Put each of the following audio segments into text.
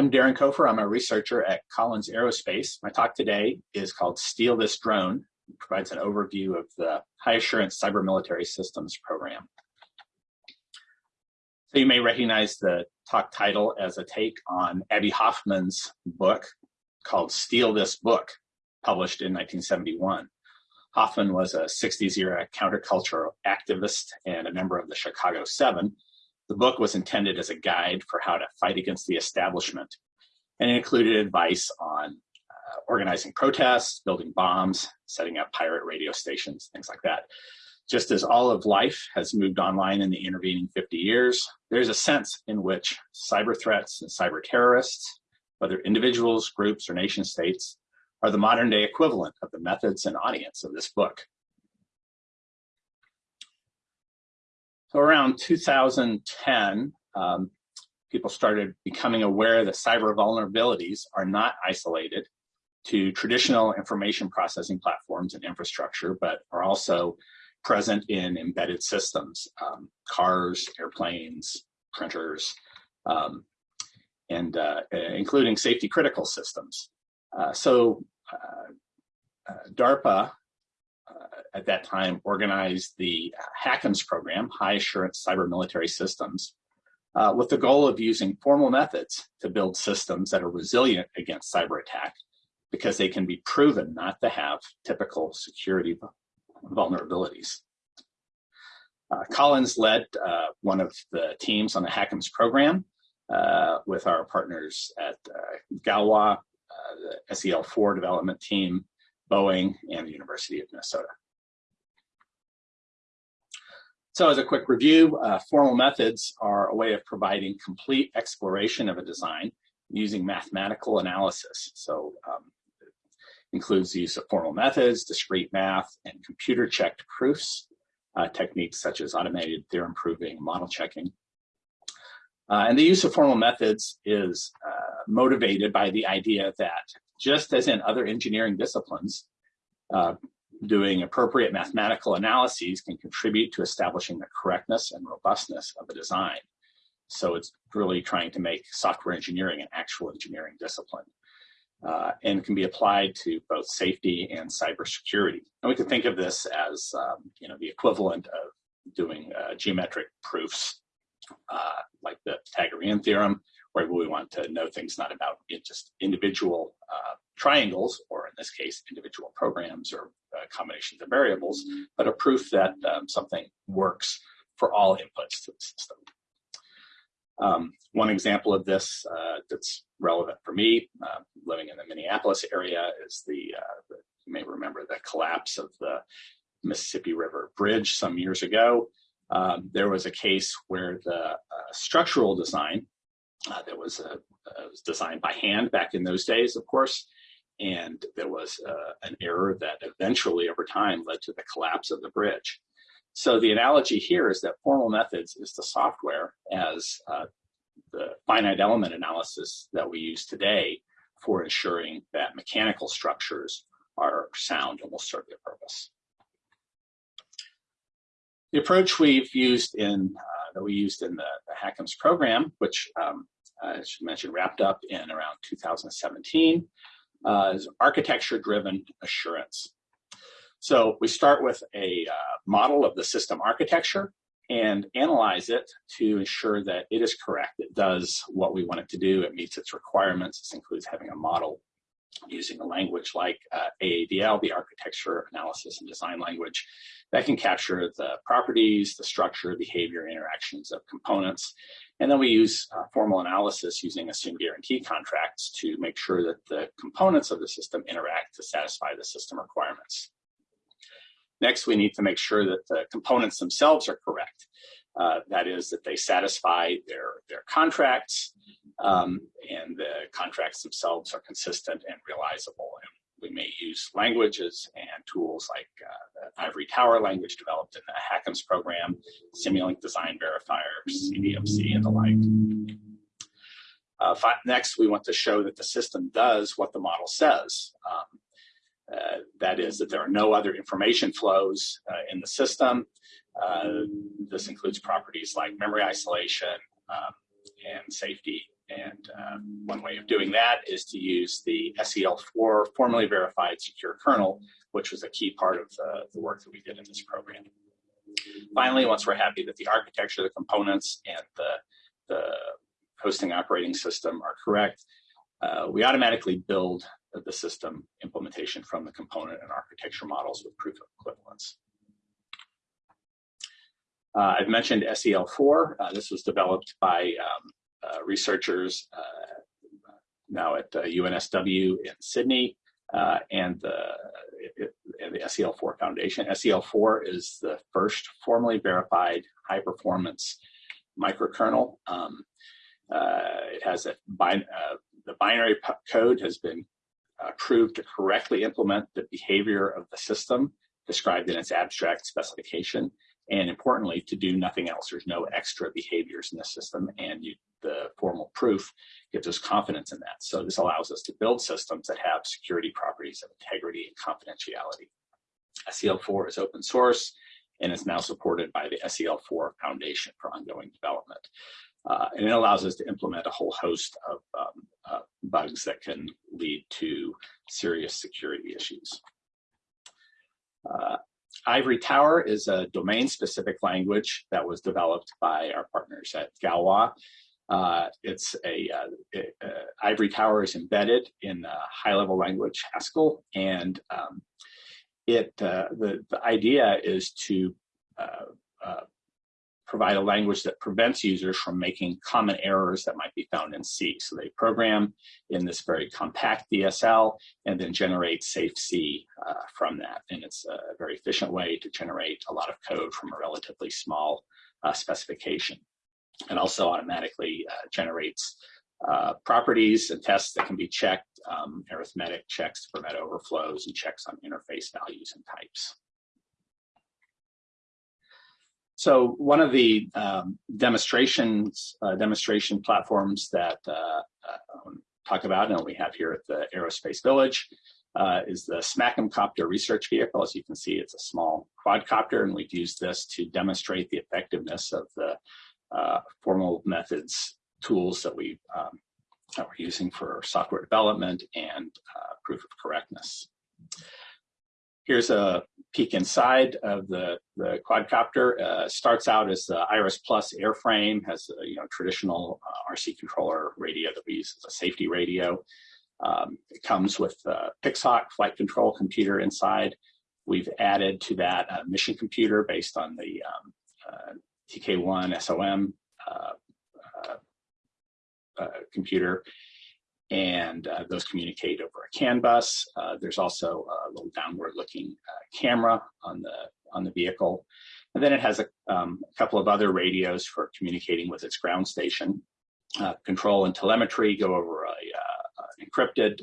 I'm Darren Cofer. I'm a researcher at Collins Aerospace. My talk today is called Steal This Drone. It provides an overview of the High Assurance Cyber Military Systems program. So you may recognize the talk title as a take on Abbie Hoffman's book called Steal This Book, published in 1971. Hoffman was a 60s era countercultural activist and a member of the Chicago Seven. The book was intended as a guide for how to fight against the establishment, and it included advice on uh, organizing protests, building bombs, setting up pirate radio stations, things like that. Just as all of life has moved online in the intervening 50 years, there's a sense in which cyber threats and cyber terrorists, whether individuals, groups, or nation states, are the modern day equivalent of the methods and audience of this book. So around 2010, um, people started becoming aware that cyber vulnerabilities are not isolated to traditional information processing platforms and infrastructure, but are also present in embedded systems, um, cars, airplanes, printers, um, and uh, including safety critical systems. Uh, so uh, uh DARPA at that time organized the HACMS program, High Assurance Cyber Military Systems, uh, with the goal of using formal methods to build systems that are resilient against cyber attack because they can be proven not to have typical security vulnerabilities. Uh, Collins led uh, one of the teams on the HACMS program uh, with our partners at uh, Galois, uh, the SEL4 development team, Boeing, and the University of Minnesota. So as a quick review, uh, formal methods are a way of providing complete exploration of a design using mathematical analysis. So um, includes the use of formal methods, discrete math, and computer-checked proofs, uh, techniques such as automated theorem proving, model checking. Uh, and the use of formal methods is uh, motivated by the idea that just as in other engineering disciplines, uh, doing appropriate mathematical analyses can contribute to establishing the correctness and robustness of a design. So it's really trying to make software engineering an actual engineering discipline uh, and can be applied to both safety and cybersecurity. And we can think of this as, um, you know, the equivalent of doing uh, geometric proofs, uh, like the Pythagorean theorem, where we want to know things not about just individual uh, triangles, or in this case, individual programs or uh, combinations of variables, but a proof that um, something works for all inputs to the system. Um, one example of this uh, that's relevant for me, uh, living in the Minneapolis area, is the, uh, the, you may remember the collapse of the Mississippi River Bridge some years ago. Um, there was a case where the uh, structural design uh, that was, uh, was, designed by hand back in those days, of course, and there was an error that eventually, over time, led to the collapse of the bridge. So the analogy here is that formal methods is the software as uh, the finite element analysis that we use today for ensuring that mechanical structures are sound and will serve their purpose. The approach we've used in uh, that we used in the, the HACMS program, which um, as you mentioned, wrapped up in around 2017, uh, is architecture-driven assurance. So we start with a uh, model of the system architecture and analyze it to ensure that it is correct. It does what we want it to do. It meets its requirements. This includes having a model using a language like uh, AADL, the architecture analysis and design language, that can capture the properties, the structure, behavior, interactions of components. And then we use uh, formal analysis using assumed guarantee contracts to make sure that the components of the system interact to satisfy the system requirements. Next, we need to make sure that the components themselves are correct. Uh, that is, that they satisfy their, their contracts um, and the contracts themselves are consistent and realizable. And we may use languages and tools like uh, the Ivory Tower language developed in the HACMS program, Simulink Design Verifier, CBMC, and the like. Uh, next, we want to show that the system does what the model says. Um, uh, that is that there are no other information flows uh, in the system. Uh, this includes properties like memory isolation um, and safety and uh, one way of doing that is to use the SEL4 formally verified secure kernel, which was a key part of the, the work that we did in this program. Finally, once we're happy that the architecture, the components, and the, the hosting operating system are correct, uh, we automatically build the system implementation from the component and architecture models with proof of equivalence. Uh, I've mentioned SEL4. Uh, this was developed by um, Uh, researchers uh, now at uh, UNSW in Sydney uh, and the, and the SEL4 Foundation. SEL4 is the first formally verified high performance microkernel. Um, it has a bin the binary code has been proved to correctly implement the behavior of the system described in its abstract specification and importantly, to do nothing else. There's no extra behaviors in the system, and you, the formal proof gives us confidence in that. So this allows us to build systems that have security properties of integrity and confidentiality. SEL4 is open source and is now supported by the SEL4 Foundation for ongoing development. Uh, and it allows us to implement a whole host of um, uh, bugs that can lead to serious security issues. Uh, Ivory Tower is a domain-specific language that was developed by our partners at Galois. Uh, it's a uh, it, uh, Ivory Tower is embedded in a high-level language Haskell, and um, it uh, the the idea is to uh, uh, provide a language that prevents users from making common errors that might be found in C. So they program in this very compact DSL and then generate safe C uh, from that. And it's a very efficient way to generate a lot of code from a relatively small uh, specification. And also automatically uh, generates uh, properties and tests that can be checked, um, arithmetic checks to prevent overflows and checks on interface values and types. So one of the um, demonstrations, uh, demonstration platforms that uh, uh, talk about and we have here at the Aerospace Village uh, is the SMACCM Copter research vehicle. As you can see, it's a small quadcopter, and we've used this to demonstrate the effectiveness of the uh, formal methods tools that we um, that we're using for software development and uh, proof of correctness. Here's a peek inside of the, the quadcopter. Uh, starts out as the Iris Plus airframe, has a you know, traditional uh, RC controller radio that we use as a safety radio. Um, it comes with Pixhawk flight control computer inside. We've added to that a mission computer based on the um, uh, TK1 SOM uh, uh, uh, computer and uh, those communicate over a CAN bus. Uh, there's also a little downward looking uh, camera on the, on the vehicle. And then it has a, um, a, couple of other radios for communicating with its ground station. Uh, control and telemetry go over a, uh, encrypted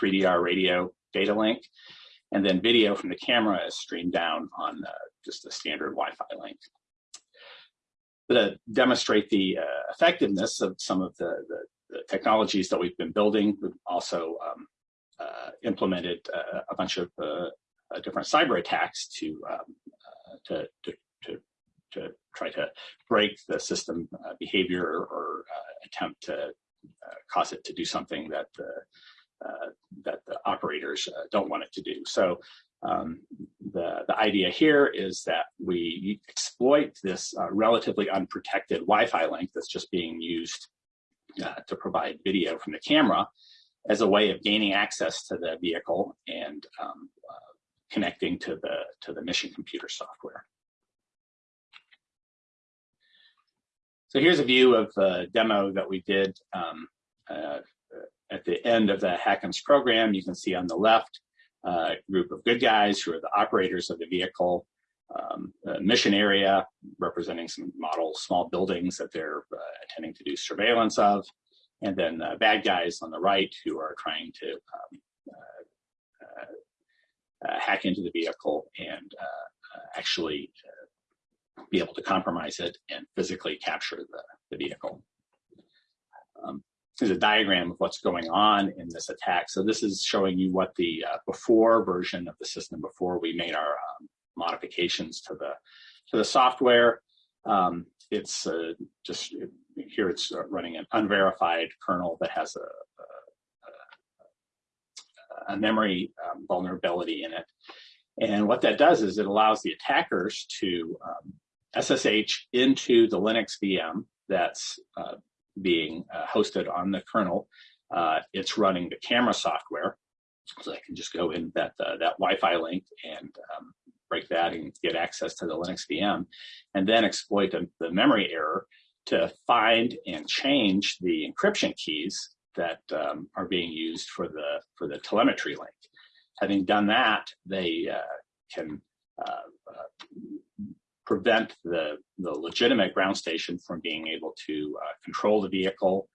3DR uh, radio data link. And then video from the camera is streamed down on just a standard Wi-Fi link to demonstrate the uh, effectiveness of some of the, the, the technologies that we've been building. We've also um, uh, implemented uh, a bunch of uh, uh different cyber attacks to, um, uh, to, to, to, to, try to break the system uh, behavior or attempt to cause it to do something that the, that the operators don't want it to do. So um, the, the idea here is that we exploit this relatively unprotected Wi-Fi link that's just being used uh, to provide video from the camera as a way of gaining access to the vehicle and um, uh, connecting to the to the mission computer software. So here's a view of the demo that we did um, uh, at the end of the HACMS program. You can see on the left uh, a group of good guys who are the operators of the vehicle um, mission area representing some model small buildings that they're uh, intending to do surveillance of, and then uh, bad guys on the right who are trying to um, uh, uh, uh hack into the vehicle and uh, actually be able to compromise it and physically capture the, the vehicle. Um, there's a diagram of what's going on in this attack. So this is showing you what the before version of the system before we made our um, modifications to the to the software. Um, it's uh, just here it's running an unverified kernel that has a, a, a memory um, vulnerability in it. And what that does is it allows the attackers to um, SSH into the Linux VM that's uh, being uh, hosted on the kernel. Uh, it's running the camera software. So I can just go in that, uh, that Wi-Fi link and um, break that and get access to the Linux VM, and then exploit the, the memory error to find and change the encryption keys that um, are being used for the for the telemetry link. Having done that, they uh, can uh, uh, prevent the, the legitimate ground station from being able to uh, control the vehicle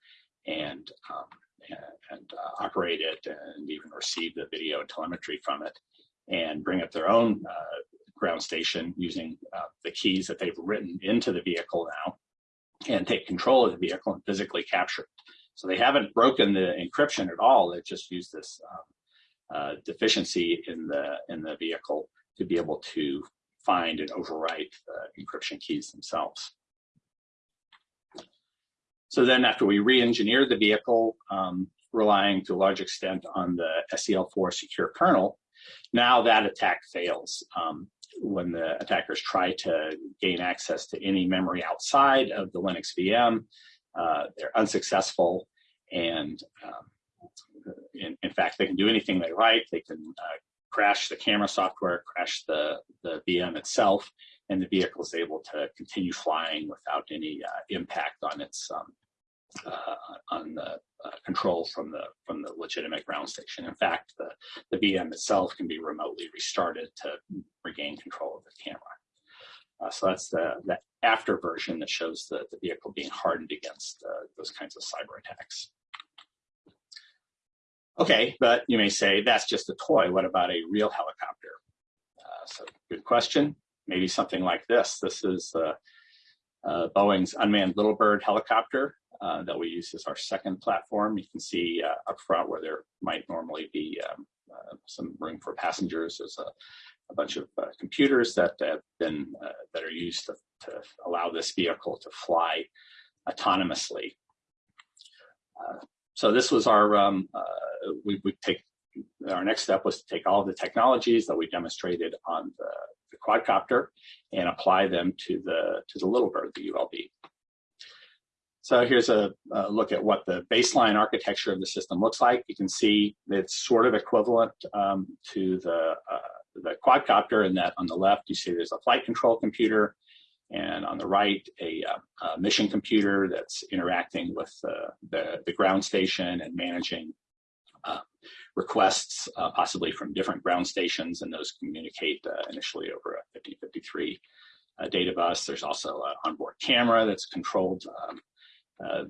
and um, and uh, operate it and even receive the video telemetry from it and bring up their own uh, ground station using the keys that they've written into the vehicle now and take control of the vehicle and physically capture it. So they haven't broken the encryption at all. They've just used this um, uh, deficiency in the in the vehicle to be able to find and overwrite the encryption keys themselves. So then after we re-engineered the vehicle, um, relying to a large extent on the SEL4 secure kernel, now that attack fails. Um, when the attackers try to gain access to any memory outside of the Linux VM, uh, they're unsuccessful. And um, in, in, fact, they can do anything they like. They can uh, crash the camera software, crash the, the VM itself, and the vehicle is able to continue flying without any uh, impact on its um, on the uh, control from the from the legitimate ground station. In fact, the, the VM itself can be remotely restarted to regain control of the camera. Uh, so that's the, the after version that shows the, the vehicle being hardened against uh, those kinds of cyber attacks. Okay, but you may say that's just a toy. What about a real helicopter? Uh, so good question. Maybe something like this. This is uh, Boeing's unmanned Little Bird helicopter uh, that we use as our second platform. You can see uh, up front where there might normally be um, uh, some room for passengers. There's a, a bunch of uh, computers that have been uh, that are used to, to, allow this vehicle to fly autonomously. so this was our um, we would take our next step was to take all the technologies that we demonstrated on the, the quadcopter and apply them to the to the little bird, the ULB. So here's a, a, look at what the baseline architecture of the system looks like. You can see it's sort of equivalent um, to the, uh, the quadcopter in that on the left, you see there's a flight control computer and on the right, a, uh, a mission computer that's interacting with uh, the, the ground station and managing uh, requests, uh, possibly from different ground stations, and those communicate initially over a 5053 data bus. There's also an onboard camera that's controlled um, uh,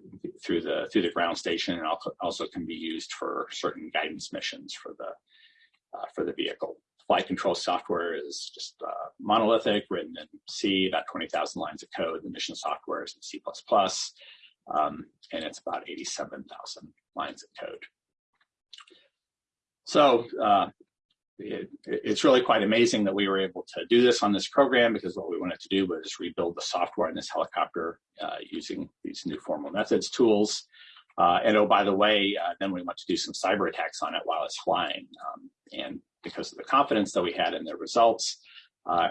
through the through the ground station and also can be used for certain guidance missions for the uh, for the vehicle. Flight control software is just uh, monolithic, written in C, about 20,000 lines of code. The mission software is in C++, um, and it's about 87,000 lines of code. So uh, it, it's really quite amazing that we were able to do this on this program because what we wanted to do was rebuild the software in this helicopter uh, using these new formal methods tools. Uh, and oh, by the way, uh, then we want to do some cyber attacks on it while it's flying. Um, and because of the confidence that we had in the results, uh,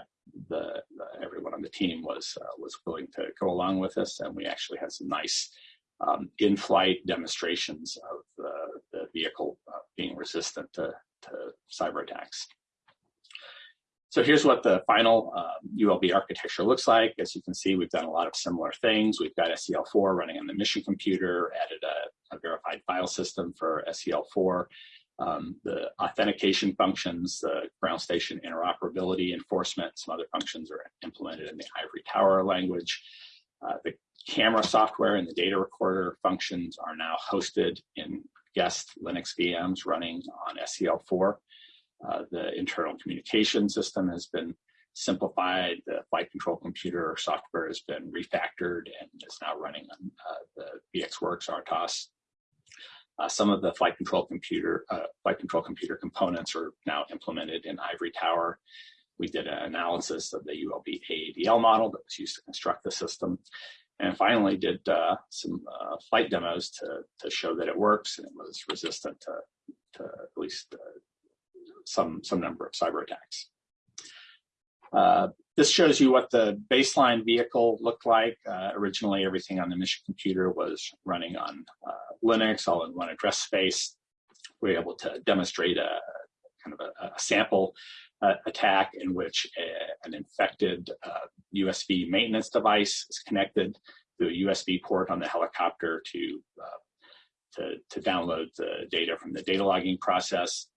the, everyone on the team was uh, was willing to go along with us, and we actually had some nice um, in-flight demonstrations of the, the vehicle uh, being resistant to to cyber attacks. So here's what the final uh, ULB architecture looks like. As you can see, we've done a lot of similar things. We've got SEL4 running on the mission computer, added a, a verified file system for SEL4, um, the authentication functions, the ground station interoperability enforcement, some other functions are implemented in the Ivory Tower language. Uh, the camera software and the data recorder functions are now hosted in guest Linux VMs running on SEL4. Uh, the internal communication system has been simplified. The flight control computer software has been refactored and is now running on uh, the VxWorks RTOS. Uh, some of the flight control computer uh, flight control computer components are now implemented in Ivory Tower. We did an analysis of the ULB AADL model that was used to construct the system. And finally did uh, some uh, flight demos to, to show that it works and it was resistant to, to at least uh, some, some number of cyber attacks. Uh, this shows you what the baseline vehicle looked like. Uh, originally, everything on the mission computer was running on uh, Linux, all in one address space. We were able to demonstrate a kind of a, a sample uh, attack in which a, an infected USB uh, maintenance device is connected to a USB port on the helicopter to, uh, to, to, download the data from the data logging process.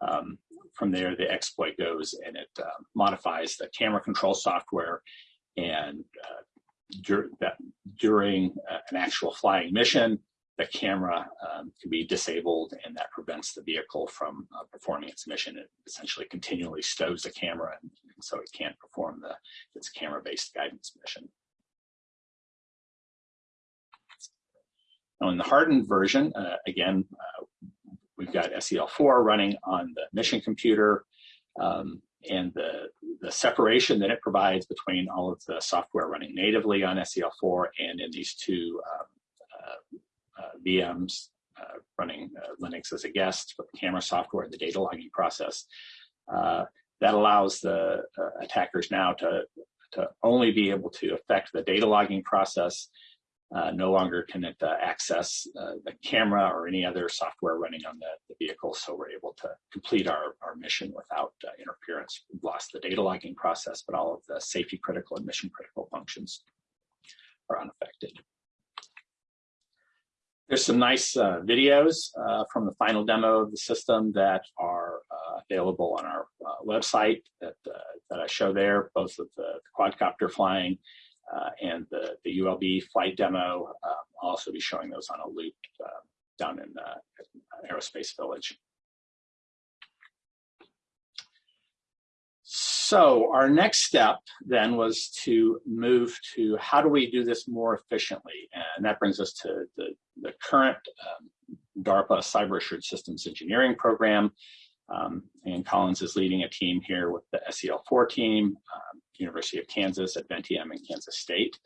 Um, from there, the exploit goes and it uh, modifies the camera control software and uh, dur that during uh, an actual flying mission, the camera um, can be disabled and that prevents the vehicle from uh, performing its mission. It essentially continually stows the camera and, so it can't perform the its camera-based guidance mission. Now in the hardened version, uh, again, uh, we've got SEL4 running on the mission computer um, and the, the separation that it provides between all of the software running natively on SEL4 and in these two um, uh, VMs uh, running uh, Linux as a guest with the camera software and the data logging process. that allows the attackers now to, to only be able to affect the data logging process uh, no longer can it uh, access uh, the camera or any other software running on the, the, vehicle. So we're able to complete our, our mission without interference. We've lost the data logging process, but all of the safety critical and mission critical functions are unaffected. There's some nice uh, videos uh, from the final demo of the system that are uh, available on our uh, website that, uh, that I show there, both of the, the quadcopter flying uh, and the, the ULB flight demo. I'll also be showing those on a loop down in the Aerospace Village. So our next step then was to move to how do we do this more efficiently? And that brings us to the, the current um, DARPA Cyber Assured Systems Engineering Program. Um, and Collins is leading a team here with the SEL4 team, um, University of Kansas, at Adventium, and Kansas State.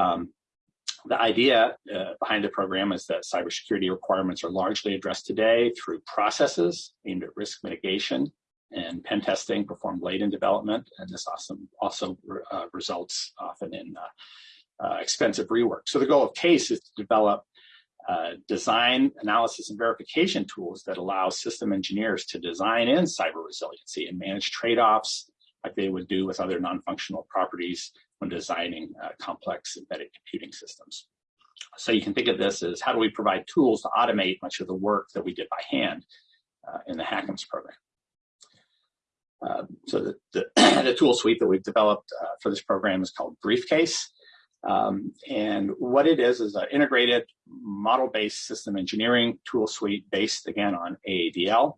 Um, the idea uh, behind the program is that cybersecurity requirements are largely addressed today through processes aimed at risk mitigation and pen testing performed late in development, and this also, also uh, results often in uh, uh, expensive rework. So the goal of CASE is to develop uh, design, analysis, and verification tools that allow system engineers to design in cyber resiliency and manage trade-offs like they would do with other non-functional properties when designing uh, complex embedded computing systems. So you can think of this as how do we provide tools to automate much of the work that we did by hand uh, in the HACMS program. Uh, so the, the, the, tool suite that we've developed uh, for this program is called Briefcase. Um, and what it is is an integrated model-based system engineering tool suite based again on AADL.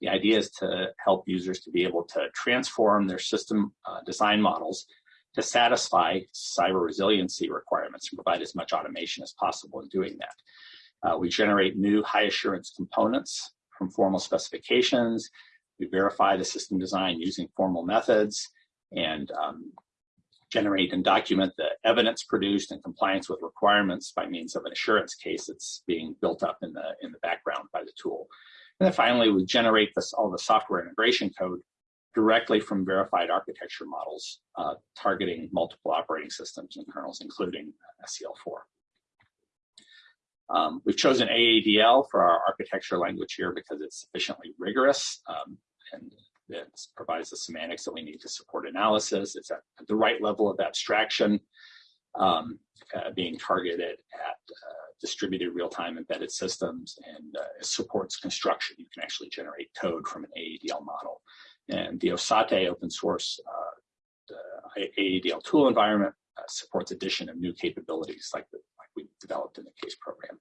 The idea is to help users to be able to transform their system uh, design models to satisfy cyber resiliency requirements and provide as much automation as possible in doing that. Uh, we generate new high assurance components from formal specifications we verify the system design using formal methods and um, generate and document the evidence produced in compliance with requirements by means of an assurance case that's being built up in the in the background by the tool. And then finally, we generate this all the software integration code directly from verified architecture models uh, targeting multiple operating systems and kernels, including SEL4. Um, we've chosen AADL for our architecture language here because it's sufficiently rigorous um, and it provides the semantics that we need to support analysis. It's at, the right level of abstraction, um, uh, being targeted at uh, distributed real-time embedded systems and uh, supports construction. You can actually generate code from an AADL model. And the OSATE open source uh, AADL tool environment uh, supports addition of new capabilities like the developed in the CASE program.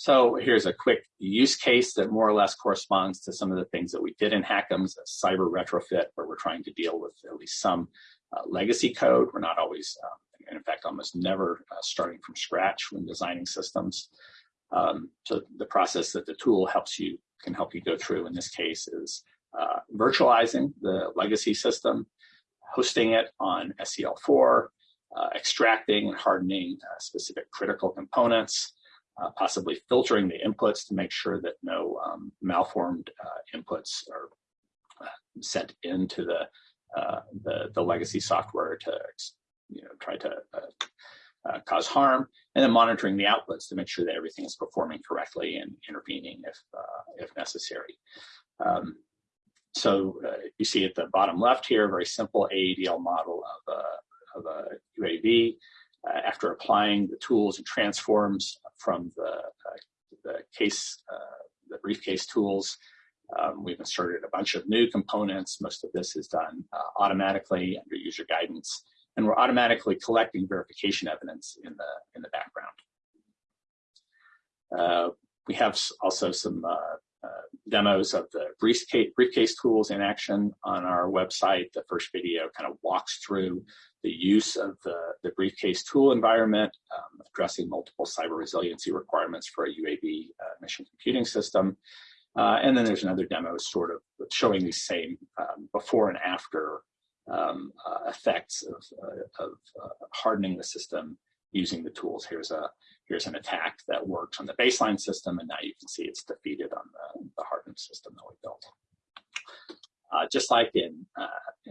So here's a quick use case that more or less corresponds to some of the things that we did in HACMS, a cyber retrofit, where we're trying to deal with at least some uh, legacy code. We're not always, um, and in fact, almost never uh, starting from scratch when designing systems. Um, so the process that the tool helps you can help you go through in this case is uh, virtualizing the legacy system, hosting it on SEL4, uh, extracting and hardening uh, specific critical components, uh, possibly filtering the inputs to make sure that no um, malformed uh, inputs are uh, sent into the, the, the legacy software to you know try to cause harm, and then monitoring the outputs to make sure that everything is performing correctly and intervening if if necessary. Um, so uh, you see at the bottom left here, a very simple AADL model of of a UAV. Uh, after applying the tools and transforms from the, uh, the case, uh, the briefcase tools, um, we've inserted a bunch of new components. Most of this is done uh, automatically under user guidance, and we're automatically collecting verification evidence in the in the background. Uh, we have also some uh, uh, demos of the briefcase, briefcase tools in action on our website. The first video kind of walks through the use of the, the briefcase tool environment, um, addressing multiple cyber resiliency requirements for a UAV uh, mission computing system. Uh, and then there's another demo sort of showing these same um, before and after um, uh, effects of, uh, of uh, hardening the system using the tools. Here's a here's an attack that works on the baseline system, and now you can see it's defeated on the, the hardened system that we built. Uh, just like in uh,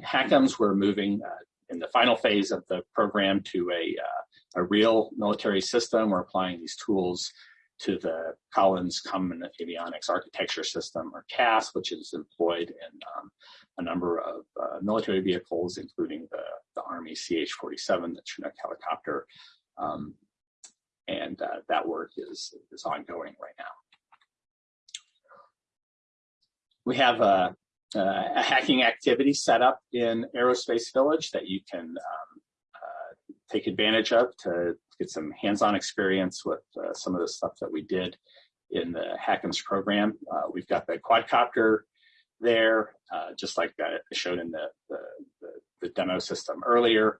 HACMs, we're moving uh, in the final phase of the program to a, uh, a real military system. We're applying these tools to the Collins Common Avionics Architecture System, or CAS, which is employed in um, a number of uh, military vehicles, including the, the Army CH-47, the Chinook helicopter, um, and uh, that work is, is ongoing right now. We have a, a, hacking activity set up in Aerospace Village that you can um, uh, take advantage of to get some hands-on experience with uh, some of the stuff that we did in the HACMs program. Uh, we've got the quadcopter there, uh, just like I showed in the, the, the, the demo system earlier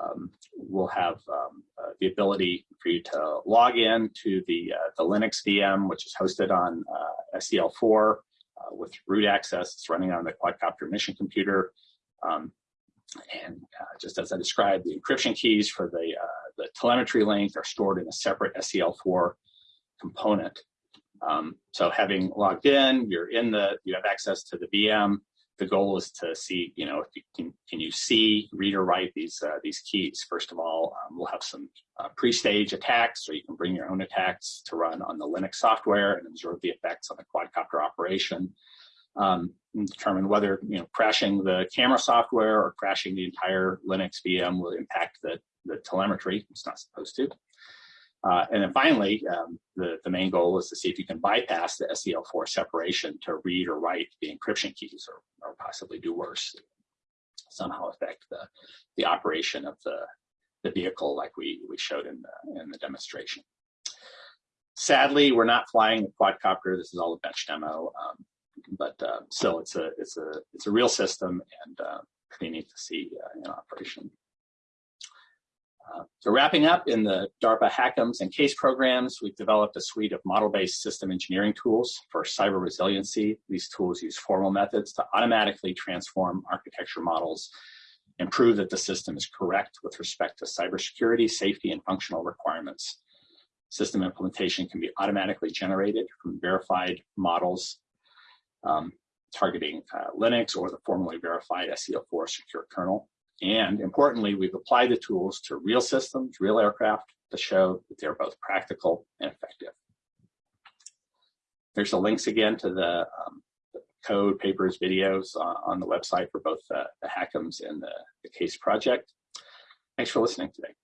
um, we'll have um, uh, the ability for you to log in to the, uh, the Linux VM, which is hosted on uh, SEL4 uh, with root access. It's running on the quadcopter mission computer. Um, and uh, just as I described, the encryption keys for the, uh, the telemetry link are stored in a separate SEL4 component. Um, so having logged in, you're in the, you have access to the VM, the goal is to see, you know, if you can, can you see, read or write these uh, these keys. First of all, um, we'll have some uh, pre-stage attacks, so you can bring your own attacks to run on the Linux software and observe the effects on the quadcopter operation. Um, determine whether you know crashing the camera software or crashing the entire Linux VM will impact the the telemetry. It's not supposed to. Uh, and then finally, um, the, the main goal is to see if you can bypass the SEL4 separation to read or write the encryption keys or, or possibly do worse, somehow affect the, the operation of the, the vehicle like we, we showed in the, in the demonstration. Sadly, we're not flying the quadcopter. This is all a bench demo, um, but uh, still, it's a it's a it's a real system and uh, pretty neat to see uh, in operation. So wrapping up in the DARPA HACMs and CASE programs, we've developed a suite of model-based system engineering tools for cyber resiliency. These tools use formal methods to automatically transform architecture models and prove that the system is correct with respect to cybersecurity, safety, and functional requirements. System implementation can be automatically generated from verified models um, targeting uh, Linux or the formally verified SEL4 secure kernel. And importantly, we've applied the tools to real systems, real aircraft to show that they're both practical and effective. There's the links again to the, um, code, papers, videos uh, on the website for both the, the HACMs and the, the CASE project. Thanks for listening today.